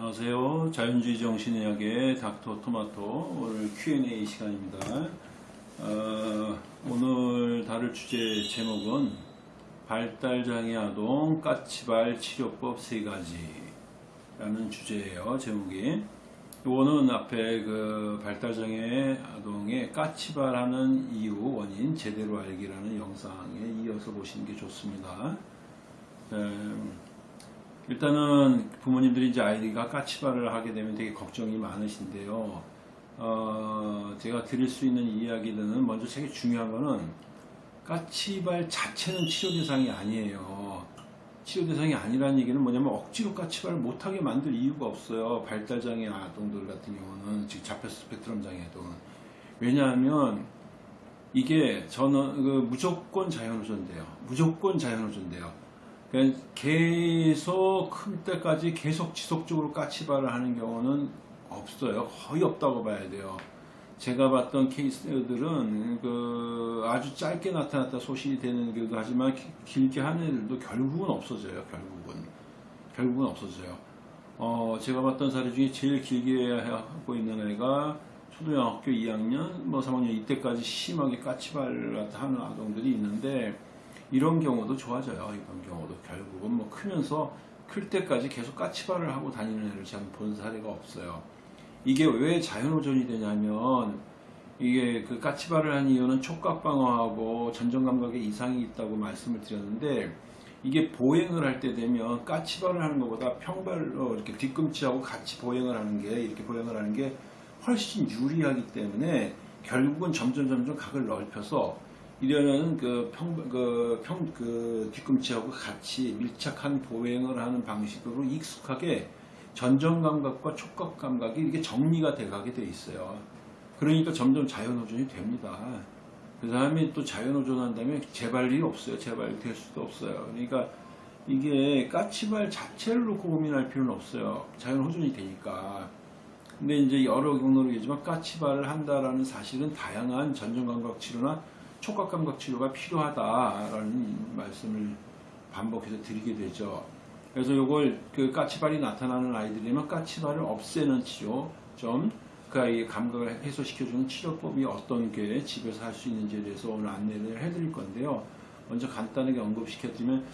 안녕하세요. 자연주의 정신의학의 닥터 토마토 오늘 Q&A 시간입니다. 어, 오늘 다룰 주제 제목은 발달장애 아동 까치발 치료법 세 가지 라는 주제예요. 제목이. 이거는 앞에 그 발달장애 아동의 까치발하는 이유 원인 제대로 알기라는 영상에 이어서 보시는 게 좋습니다. 음, 일단은 부모님들이 이제 아이가 까치발을 하게 되면 되게 걱정이 많으신데요. 어, 제가 드릴 수 있는 이야기들은 먼저 되게 중요한 거는 까치발 자체는 치료 대상이 아니에요. 치료 대상이 아니라는 얘기는 뭐냐면 억지로 까치발을 못하게 만들 이유가 없어요. 발달장애 아동들 같은 경우는 즉 자폐 스펙트럼 장애 아동은 왜냐하면 이게 저는 그 무조건 자연호전돼요. 무조건 자연호전돼요. 그러니까 계속 클 때까지 계속 지속적으로 까치발을 하는 경우는 없어요. 거의 없다고 봐야 돼요. 제가 봤던 케이스들은 그 아주 짧게 나타났다 소실이 되는 경우도 하지만 기- 길게 하는 애들도 결국은 없어져요. 결국은 결국은 없어져요. 어 제가 봤던 사례 중에 제일 길게 하고 있는 애가 초등학교 2학년, 뭐 3학년 이때까지 심하게 까치발 하는 아동들이 있는데 이런 경우도 좋아져요. 이런 경우도 결국은 뭐 크면서 클 때까지 계속 까치발을 하고 다니는 애를 제가 본 사례가 없어요. 이게 왜 자연호전이 되냐면 이게 그 까치발을 한 이유는 촉각 방어하고 전정 감각에 이상이 있다고 말씀을 드렸는데 이게 보행을 할 때 되면 까치발을 하는 것보다 평발로 이렇게 뒤꿈치하고 같이 보행을 하는 게 이렇게 보행을 하는 게 훨씬 유리하기 때문에 결국은 점점 점점 각을 넓혀서 이러는 그 평, 그 평, 그 뒤꿈치하고 같이 밀착한 보행을 하는 방식으로 익숙하게 전정 감각과 촉각 감각이 이렇게 정리가 돼 가게 돼 있어요. 그러니까 점점 자연호전이 됩니다. 그 다음에 또 자연호전한 다음에 재발이 없어요. 재발이 될 수도 없어요. 그러니까 이게 까치발 자체를 놓고 고민할 필요는 없어요. 자연호전이 되니까. 근데 이제 여러 경로로 얘기지만 까치발을 한다라는 사실은 다양한 전정감각 치료나 촉각감각 치료가 필요하다라는 말씀을 반복해서 드리게 되죠. 그래서 이걸 그 까치발이 나타나는 아이들이면 까치발을 없애는 치료 좀 그 아이의 감각을 해소시켜주는 치료법이 어떤 게 집에서 할 수 있는지에 대해서 오늘 안내를 해드릴 건데요. 먼저 간단하게 언급시켜드리면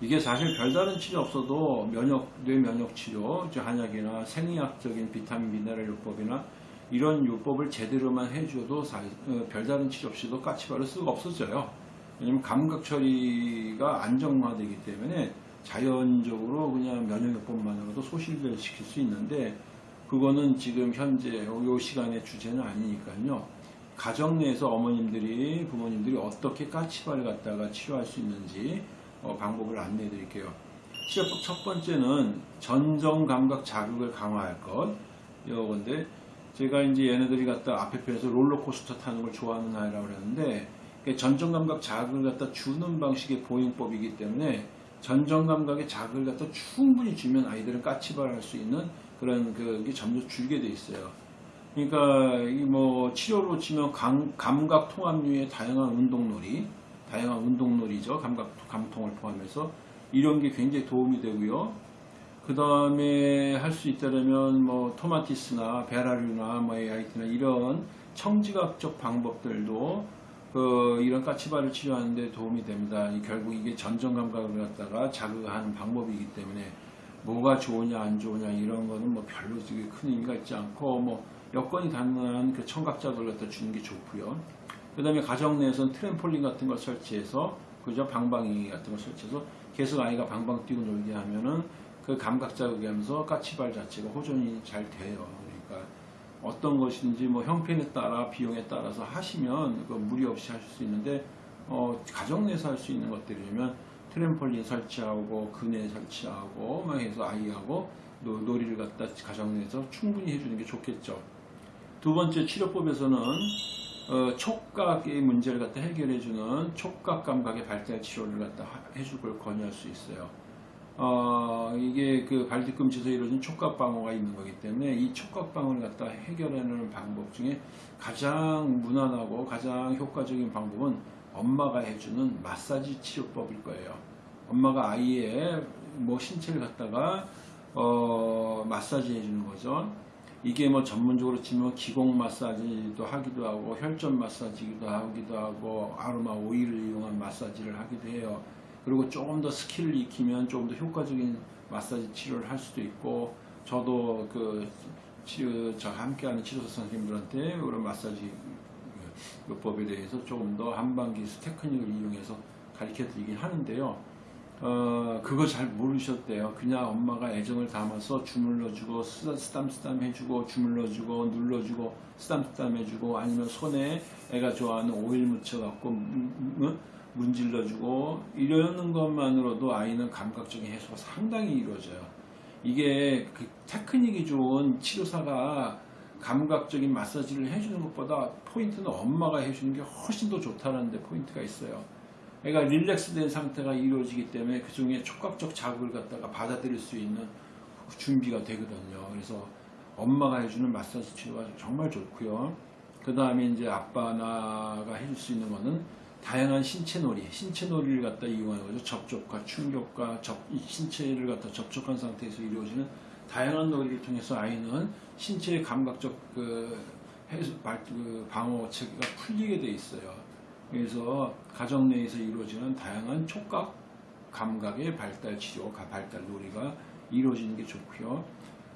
이게 사실 별다른 치료 없어도 면역 뇌 면역 치료, 한약이나 생리학적인 비타민 미네랄 요법이나 이런 요법을 제대로만 해줘도 사- 어, 별다른 치료 없이도 까치발을 쓰고 없어져요. 왜냐면 감각 처리가 안정화되기 때문에 자연적으로 그냥 면역요법만으로도 소실을 시킬 수 있는데 그거는 지금 현재 요 시간의 주제는 아니니까요. 가정 내에서 어머님들이 부모님들이 어떻게 까치발을 갖다가 치료할 수 있는지 어, 방법을 안내해 드릴게요. 치료법 첫 번째는 전정 감각 자극을 강화할 것. 이건데 제가 이제 얘네들이 갖다 앞에 편에서 롤러코스터 타는 걸 좋아하는 아이라고 그랬는데 그게 전정 감각 자극을 갖다 주는 방식의 보행법이기 때문에 전정 감각의 자극을 갖다 충분히 주면 아이들은 까치발할 수 있는 그런 그게 점점 줄게 돼 있어요. 그러니까 이 뭐 치료로 치면 감, 감각 통합류의 다양한 운동놀이, 다양한 운동놀이죠. 감각 감통을 포함해서 이런 게 굉장히 도움이 되고요. 그 다음에 할 수 있다면 뭐 토마티스나 베라르나 뭐 AIT나 이런 청지각적 방법들도 그 이런 까치발을 치료하는데 도움이 됩니다. 이 결국 이게 전정 감각을 갖다가 자극하는 방법이기 때문에 뭐가 좋으냐 안 좋으냐 이런 거는 뭐 별로 되게 큰 의미가 있지 않고 뭐 여건이 가능한 그 청각자극을 갖다 주는 게 좋고요. 그 다음에 가정 내에서는 트램폴린 같은 걸 설치해서 그죠 방방이 같은 걸 설치해서 계속 아이가 방방 뛰고 놀게 하면은 그 감각 자극이 하면서 까치발 자체가 호전이 잘 돼요. 그러니까 어떤 것인지 뭐 형편에 따라 비용에 따라서 하시면 그 무리 없이 하실 수 있는데 어, 가정 내에서 할 수 있는 것들이면 트램폴린 설치하고 그네 설치하고 막 해서 아이하고 노, 놀이를 갖다 가정 내에서 충분히 해주는 게 좋겠죠. 두 번째 치료법에서는 어, 촉각의 문제를 갖다 해결해주는 촉각 감각의 발달 치료를 갖다 하- 해줄 걸 권유할 수 있어요. 어, 이게 그 발뒤꿈치에서 이루어진 촉각 방어가 있는 거기 때문에 이 촉각 방어를 갖다 해결하는 방법 중에 가장 무난하고 가장 효과적인 방법은 엄마가 해주는 마사지 치료법일 거예요. 엄마가 아이의 뭐 신체를 갖다가 어, 마사지 해주는 거죠. 이게 뭐 전문적으로 치면 기공 마사지도 하기도 하고 혈점 마사지기도 하기도 하고 아로마 오일을 이용한 마사지를 하기도 해요. 그리고 조금 더 skill을 익히면 조금 더 효과적인 마사지 치료를 할 수도 있고 저도 그 치료 저 함께하는 치료사 선생님들한테 그런 마사지 요법에 대해서 조금 더 한방기 테크닉을 이용해서 가르쳐 드리긴 하는데요. 어, 그거 잘 모르셔도 돼요. 그냥 엄마가 애정을 담아서 주물러주고, 쓰담, 쓰담, 쓰담 해주고, 주물러주고, 눌러주고, 쓰담, 쓰담 해주고, 아니면 손에 애가 좋아하는 오일 묻혀갖고, 문- 문- 문질러주고, 이러는 것만으로도 아이는 감각적인 해소가 상당히 이루어져요. 이게 그 테크닉이 좋은 치료사가 감각적인 마사지를 해주는 것보다 포인트는 엄마가 해주는 게 훨씬 더 좋다는 데 포인트가 있어요. 애가 relax된 상태가 이루어지기 때문에 그 중에 촉각적 자극을 갖다가 받아들일 수 있는 준비가 되거든요. 그래서 엄마가 해주는 마사지 치료가 정말 좋고요. 그 다음에 이제 아빠나가 해줄 수 있는 거는 다양한 신체 놀이, 신체 놀이를 갖다 거죠. 접촉과 충격과 접, 이 신체를 갖다 접촉한 상태에서 이루어지는 다양한 놀이를 통해서 아이는 신체의 감각적 그 해소, 발- 그 방어 체계가 풀리게 돼 있어요. 그래서 가정 내에서 이루어지는 다양한 촉각 감각의 발달 치료, 가- 발달 놀이가 이루어지는 게 좋고요.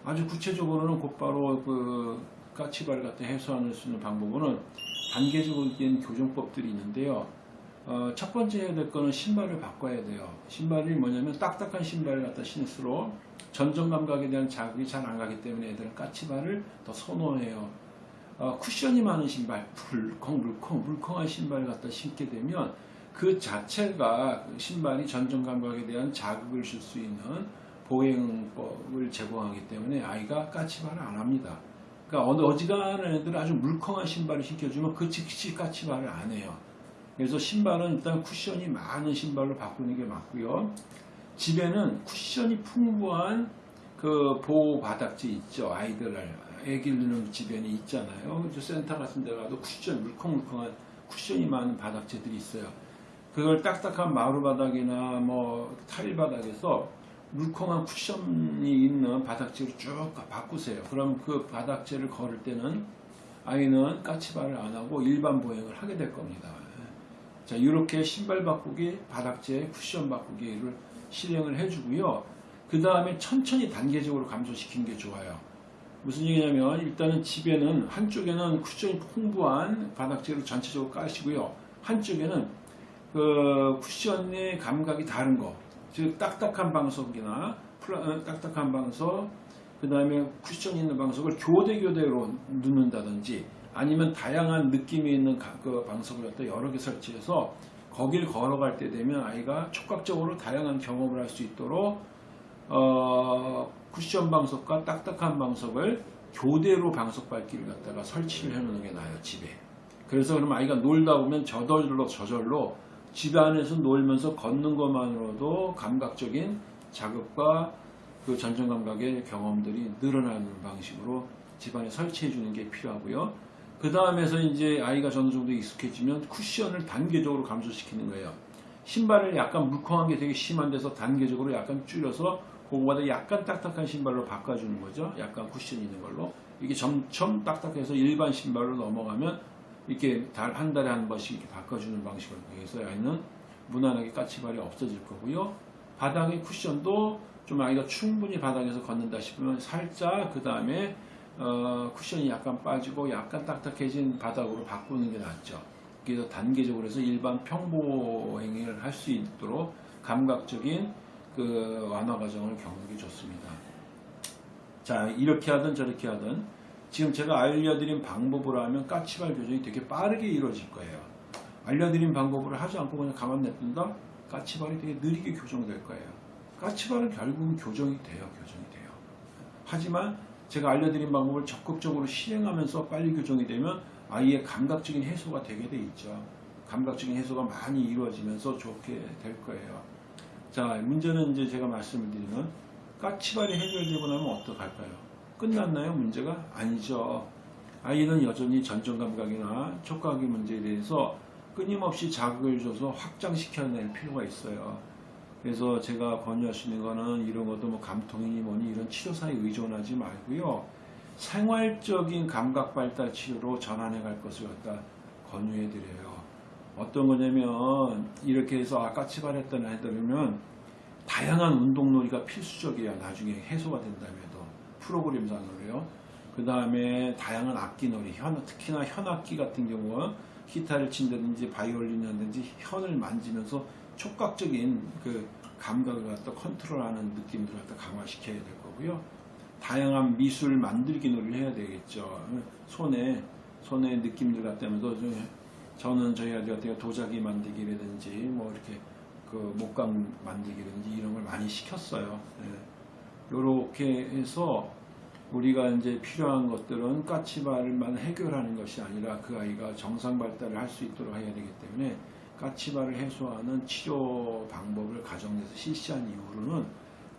아주 구체적으로는 곧바로 그 까치발을 갖다 해소할 수 있는 방법은 단계적인 교정법들이 있는데요. 어, 첫 번째 해야 될 거는 신발을 바꿔야 돼요. 신발이 뭐냐면 딱딱한 신발을 갖다 신을수록 전정 감각에 대한 자극이 잘 안 가기 때문에 애들은 까치발을 더 선호해요. 어, 쿠션이 많은 신발, 물컹, 물컹, 물컹한 신발을 갖다 신게 되면 그 자체가 그 신발이 전정 감각에 대한 자극을 줄 수 있는 보행법을 제공하기 때문에 아이가 까치발을 안 합니다. 그러니까 어느 어지간한 애들 아주 물컹한 신발을 신겨주면 그 즉시 까치발을 안 해요. 그래서 신발은 일단 쿠션이 많은 신발로 바꾸는 게 맞고요. 집에는 쿠션이 풍부한 그 보호 바닥재 있죠. 아이들을 애기를 두는 집에는 있잖아요. 센터 같은 데 가도 쿠션 물컹물컹한 쿠션이 많은 바닥재들이 있어요. 그걸 딱딱한 마루 바닥이나 뭐 타일 바닥에서 물컹한 쿠션이 있는 바닥재로 쭉 바꾸세요. 그럼 그 바닥재를 걸을 때는 아이는 까치발을 안 하고 일반 보행을 하게 될 겁니다. 자, 이렇게 신발 바꾸기, 바닥재, 쿠션 바꾸기를 실행을 해주고요. 그 다음에 천천히 단계적으로 감소시키는 게 좋아요. 무슨 얘기냐면 일단은 집에는 한쪽에는 쿠션이 풍부한 바닥재를 전체적으로 까시고요. 한쪽에는 그 쿠션의 감각이 다른 거, 즉 딱딱한 방석이나 플라, 어, 딱딱한 방석, 그 다음에 쿠션 있는 방석을 교대 교대로 넣는다든지 아니면 다양한 느낌이 있는 가- 그 방석을 갖다 여러 개 설치해서 거길 걸어갈 때 되면 아이가 촉각적으로 다양한 경험을 할 수 있도록 어, 쿠션 방석과 딱딱한 방석을 교대로 방석 밟기를 갖다가 설치를 해놓는 게 나아요 집에. 그래서 그럼 아이가 놀다 보면 저절로 저절로 집 안에서 놀면서 걷는 것만으로도 감각적인 자극과 그 전정 감각의 경험들이 늘어나는 방식으로 집안에 설치해 주는 게 필요하고요. 그 다음에서 이제 아이가 어느 정도 익숙해지면 쿠션을 단계적으로 감소시키는 거예요. 신발을 약간 물컹한 게 되게 심한 데서 단계적으로 약간 줄여서 그거보다 약간 딱딱한 신발로 바꿔주는 거죠. 약간 쿠션 있는 걸로. 이게 점점 딱딱해서 일반 신발로 넘어가면 이렇게 달, 한 달에 한 번씩 이렇게 바꿔주는 방식을 통해서 아이는 무난하게 까치발이 없어질 거고요. 바닥의 쿠션도 좀 아이가 충분히 바닥에서 걷는다 싶으면 살짝 그 다음에 어, 쿠션이 약간 빠지고 약간 딱딱해진 바닥으로 바꾸는 게 낫죠. 그래서 단계적으로 해서 일반 평보 행위를 할 수 있도록 감각적인 그 완화 과정을 겪는 게 좋습니다. 자, 이렇게 하든 저렇게 하든 지금 제가 알려드린 방법으로 하면 까치발 교정이 되게 빠르게 이루어질 거예요. 알려드린 방법으로 하지 않고 그냥 가만 냅둔다? 까치발이 되게 느리게 교정될 거예요. 까치발은 결국은 교정이 돼요. 교정이 돼요. 하지만 제가 알려드린 방법을 적극적으로 시행하면서 빨리 교정이 되면 아이의 감각적인 해소가 되게 돼 있죠. 감각적인 해소가 많이 이루어지면서 좋게 될 거예요. 자, 문제는 이제 제가 말씀을 드리면 까치발이 해결되고 나면 어떡할까요? 끝났나요? 문제가? 아니죠. 아이는 여전히 전정 감각이나 촉각의 문제에 대해서 끊임없이 자극을 줘서 확장시켜낼 필요가 있어요. 그래서 제가 있는 거는 이런 것도 뭐 감통이니 뭐니 이런 치료사에 의존하지 말고요. 생활적인 감각 발달 치료로 전환해 갈 것을 갖다 권유해 드려요. 어떤 거냐면 이렇게 해서 아까 치발했던 애들은 다양한 운동놀이가 필수적이야. 나중에 해소가 된다면도 프로그램상으로요. 그 다음에 다양한 악기놀이, 현, 특히나 현악기 같은 경우 기타를 친다든지 바이올린이라든지 현을 만지면서 촉각적인 그 감각을 갖다 컨트롤하는 느낌들을 갖다 강화시켜야 될 거고요. 다양한 미술 만들기 놀이를 해야 되겠죠. 손에 손에 느낌들 좀 저는 저희 같은 경우 도자기 만들기라든지 뭐 이렇게 그 목감 만들기라든지 이런 걸 많이 시켰어요. 이렇게 해서 우리가 이제 필요한 것들은 까치발만 해결하는 것이 아니라 그 아이가 정상 발달을 할 수 있도록 해야 되기 때문에 까치발을 해소하는 치료 방법을 가정에서 실시한 이후로는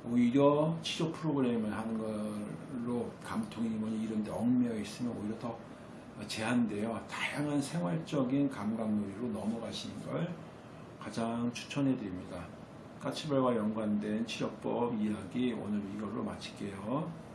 오히려 치료 프로그램을 하는 걸로 감통이 뭐니 이런 데 얽매여 있으면 오히려 더 제한되어 다양한 생활적인 감각놀이로 넘어가시는 걸 가장 추천해 드립니다. 까치발과 연관된 치료법 이야기 오늘 이걸로 마칠게요.